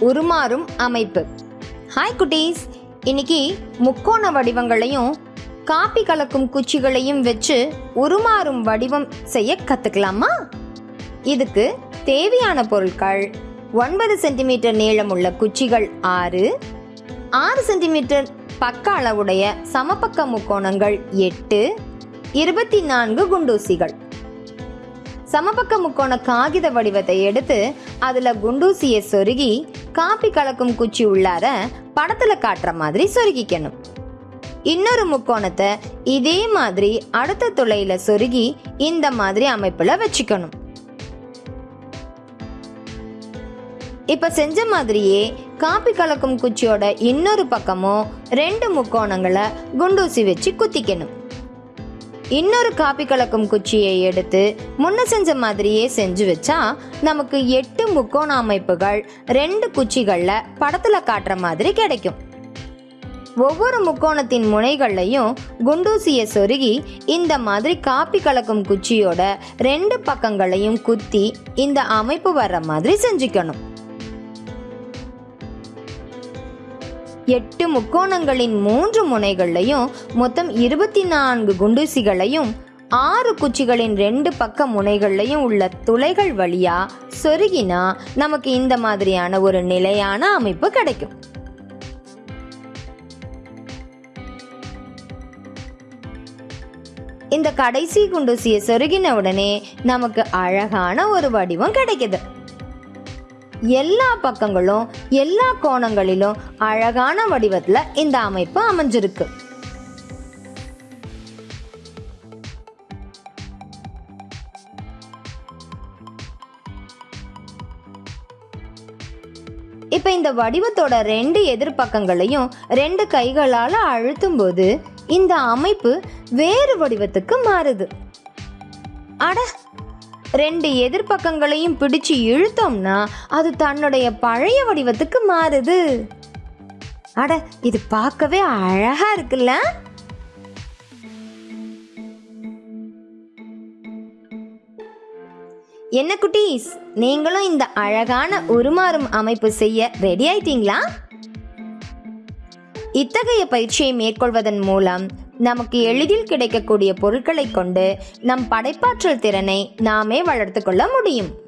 உருமாறும் அமைப்பு. ஹாய் குட்டீஸ். இன்னைக்கு முக்கோண வடிவங்களையும் காப்பி கலக்கும் குச்சிகளையும் வச்சு உருமாறும் வடிவம் செய்ய கத்துக்கலாமா? இதுக்கு தேவையான பொருட்கள் ஒன்பது சென்டிமீட்டர் நீளமுள்ள குச்சிகள் ஆறு ஆறு சென்டிமீட்டர் பக்க அளவுடைய சமபக்க முக்கோணங்கள் எட்டு இருபத்தி நான்கு குண்டூசிகள். சமபக்க முக்கோண காகித வடிவத்தை எடுத்து அதுல குண்டூசியை சொருகி காப்பி கலக்கும் குச்சி உள்ளார படத்துல காட்டுற மாதிரி சொருகிக்கணும். இன்னொரு முக்கோணத்தை இதே மாதிரி அடுத்த துளையில சொருகி இந்த மாதிரி அமைப்புல வச்சுக்கணும். இப்ப செஞ்ச மாதிரியே காப்பி கலக்கும் குச்சியோட இன்னொரு பக்கமும் ரெண்டு முக்கோணங்களை குண்டூசி வச்சு குத்திக்கணும். இன்னொரு காப்பி கலக்கும் குச்சியை எடுத்து முன்ன செஞ்ச மாதிரியே செஞ்சு வச்சா நமக்கு எட்டு முக்கோண அமைப்புகள் ரெண்டு குச்சிகளில் படத்துல காட்டுற மாதிரி கிடைக்கும். ஒவ்வொரு முக்கோணத்தின் முனைகள்லையும் குண்டூசியை சொருகி இந்த மாதிரி காப்பி கலக்கும் குச்சியோட ரெண்டு பக்கங்களையும் குத்தி இந்த அமைப்பு வர்ற மாதிரி செஞ்சுக்கணும். எட்டு முக்கோணங்களின் மூன்று முனைகளையும் மொத்தம் இருபத்தி நான்கு குண்டூசிகளையும் ஆறு குச்சிகளின் ரெண்டு பக்க முனைகள்லையும் உள்ள துளைகள் வழியா சொருகினா நமக்கு இந்த மாதிரியான ஒரு நிலையான அமைப்பு கிடைக்கும். இந்த கடைசி குண்டூசியை சொருகின உடனே நமக்கு அழகான ஒரு வடிவம் கிடைக்குது. எல்லா பக்கங்களும் எல்லா கோணங்களிலும் அழகான வடிவத்தில் இந்த அமைப்பு அமைஞ்சிருக்கு. இப்ப இந்த வடிவத்தோட ரெண்டு எதிர்பக்கங்களையும் ரெண்டு கைகளால அழுத்தும் போது இந்த அமைப்பு வேறு வடிவத்துக்கு மாறுது. அட ரெண்டு எதிர்பக்கங்களையும் பிடிச்சு இழுத்தோம்னா அது தன்னுடைய பழைய வடிவத்துக்கு மாறுது. அட இது பார்க்கவே அழகா இருக்குல்ல? என்ன குட்டீஸ் நீங்களும் இந்த அழகான உருமாறும் அமைப்பு செய்ய ரெடி ஆயிட்டீங்களா? இத்தகைய பயிற்சியை மேற்கொள்வதன் மூலம் நமக்கு எளிதில் கிடைக்கக்கூடிய பொருட்களை கொண்டு நம் படைப்பாற்றல் திறனை நாமே வளர்த்து கொள்ள முடியும்.